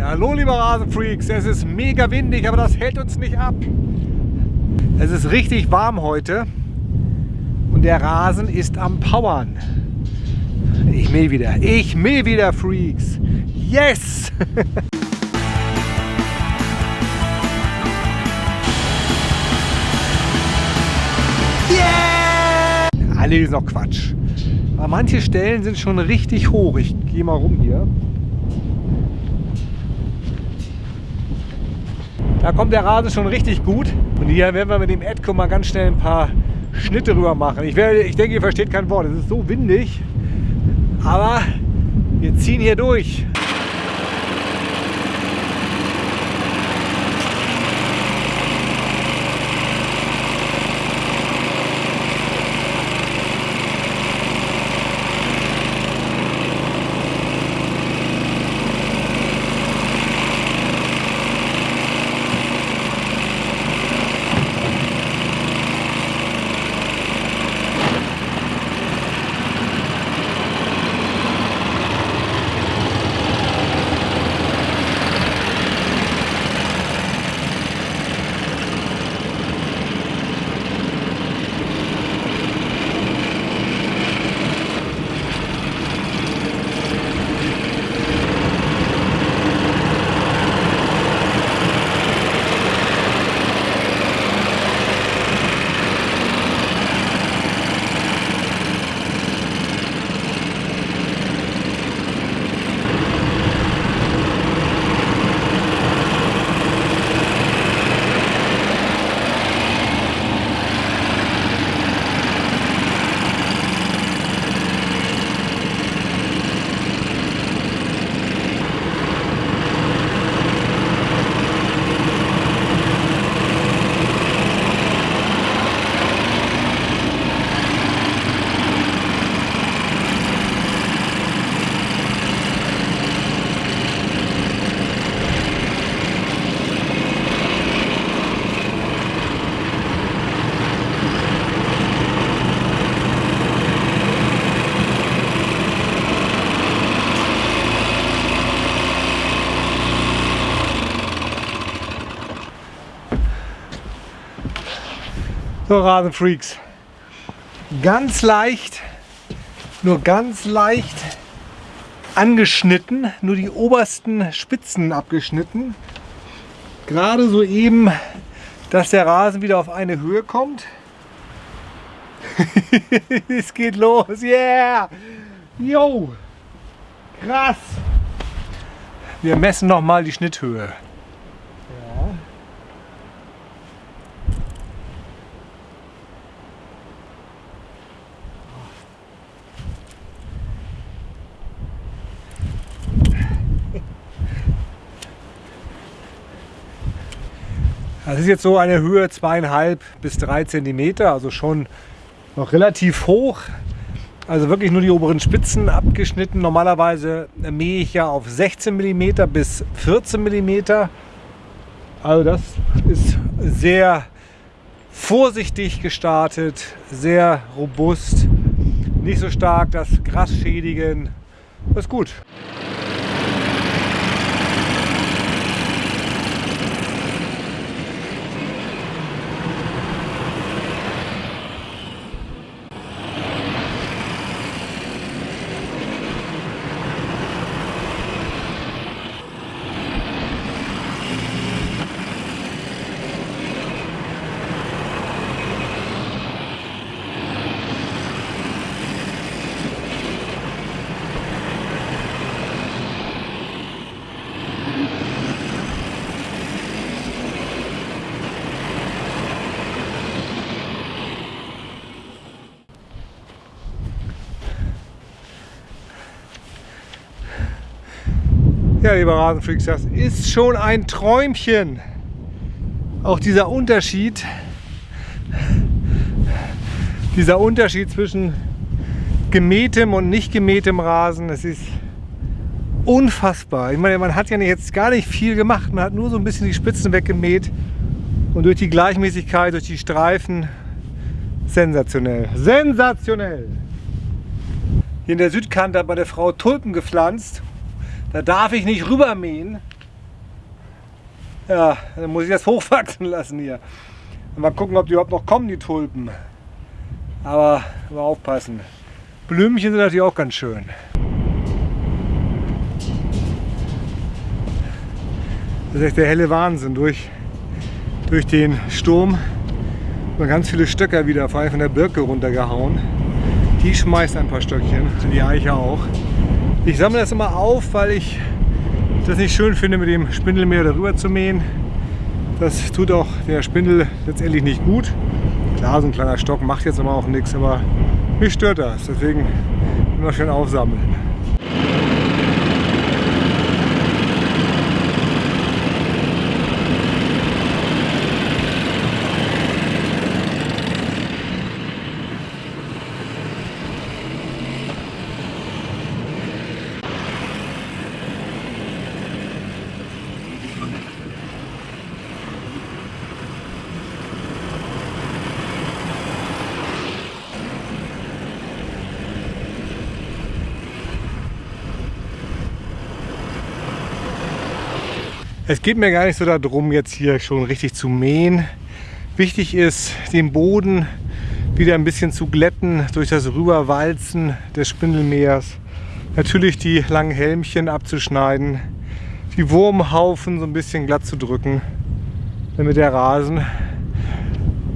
Ja, hallo liebe Rasenfreaks, es ist mega windig, aber das hält uns nicht ab. Es ist richtig warm heute und der Rasen ist am Powern. Ich mäh wieder, ich mäh wieder Freaks. Yes! yeah! Alle ist noch Quatsch. Aber manche Stellen sind schon richtig hoch. Ich gehe mal rum hier. Da kommt der Rasen schon richtig gut. Und hier werden wir mit dem Edco mal ganz schnell ein paar Schnitte rüber machen. Ich, werde, ich denke, ihr versteht kein Wort. Es ist so windig. Aber wir ziehen hier durch. So Rasenfreaks. Ganz leicht, nur ganz leicht angeschnitten, nur die obersten Spitzen abgeschnitten. Gerade so eben, dass der Rasen wieder auf eine Höhe kommt. es geht los, yeah! Yo! Krass! Wir messen noch mal die Schnitthöhe. Das ist jetzt so eine Höhe zweieinhalb bis drei Zentimeter, also schon noch relativ hoch. Also wirklich nur die oberen Spitzen abgeschnitten. Normalerweise mähe ich ja auf 16 mm bis 14 mm. Also das ist sehr vorsichtig gestartet, sehr robust, nicht so stark das Gras schädigen. Das ist gut. Ja, lieber Rasenfreaks, das ist schon ein Träumchen. Auch dieser Unterschied, dieser Unterschied zwischen gemähtem und nicht gemähtem Rasen, das ist unfassbar. Ich meine, man hat ja jetzt gar nicht viel gemacht, man hat nur so ein bisschen die Spitzen weggemäht und durch die Gleichmäßigkeit, durch die Streifen, sensationell. Sensationell! Hier in der Südkante hat meine Frau Tulpen gepflanzt da darf ich nicht rübermähen, Ja, dann muss ich das hochwachsen lassen hier. Und mal gucken, ob die überhaupt noch kommen, die Tulpen. Aber mal aufpassen. Blümchen sind natürlich auch ganz schön. Das ist echt der helle Wahnsinn. Durch, durch den Sturm sind ganz viele Stöcker wieder, vor allem von der Birke runtergehauen. Die schmeißt ein paar Stöckchen, die Eiche auch. Ich sammle das immer auf, weil ich das nicht schön finde, mit dem Spindelmeer darüber zu mähen. Das tut auch der Spindel letztendlich nicht gut. Klar, so ein kleiner Stock macht jetzt aber auch nichts, aber mich stört das. Deswegen immer schön aufsammeln. Es geht mir gar nicht so darum, jetzt hier schon richtig zu mähen. Wichtig ist, den Boden wieder ein bisschen zu glätten durch das Rüberwalzen des Spindelmeers. Natürlich die langen Helmchen abzuschneiden, die Wurmhaufen so ein bisschen glatt zu drücken, damit der Rasen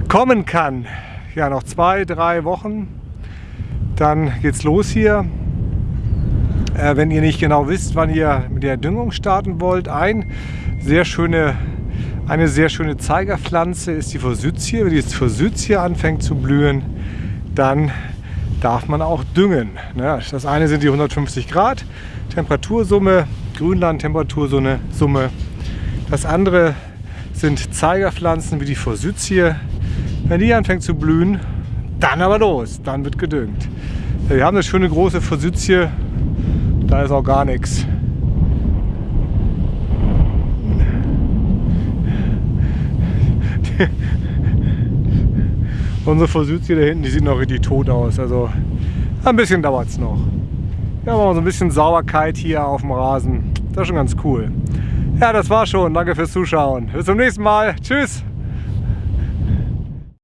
kommen kann. Ja, noch zwei, drei Wochen, dann geht's los hier. Äh, wenn ihr nicht genau wisst, wann ihr mit der Düngung starten wollt, ein sehr schöne, eine sehr schöne Zeigerpflanze ist die Forsythie. Wenn die Forsythie anfängt zu blühen, dann darf man auch düngen. Ne? Das eine sind die 150 Grad Temperatursumme, Grünland Temperatursumme. Das andere sind Zeigerpflanzen wie die Forsythie. Wenn die anfängt zu blühen, dann aber los, dann wird gedüngt. Wir haben eine schöne große Forsythie, da ist auch gar nichts. Unsere Forsythie da hinten, die sieht noch richtig tot aus. Also ein bisschen dauert es noch. Wir haben auch so ein bisschen Sauberkeit hier auf dem Rasen. Das ist schon ganz cool. Ja, das war schon. Danke fürs Zuschauen. Bis zum nächsten Mal. Tschüss.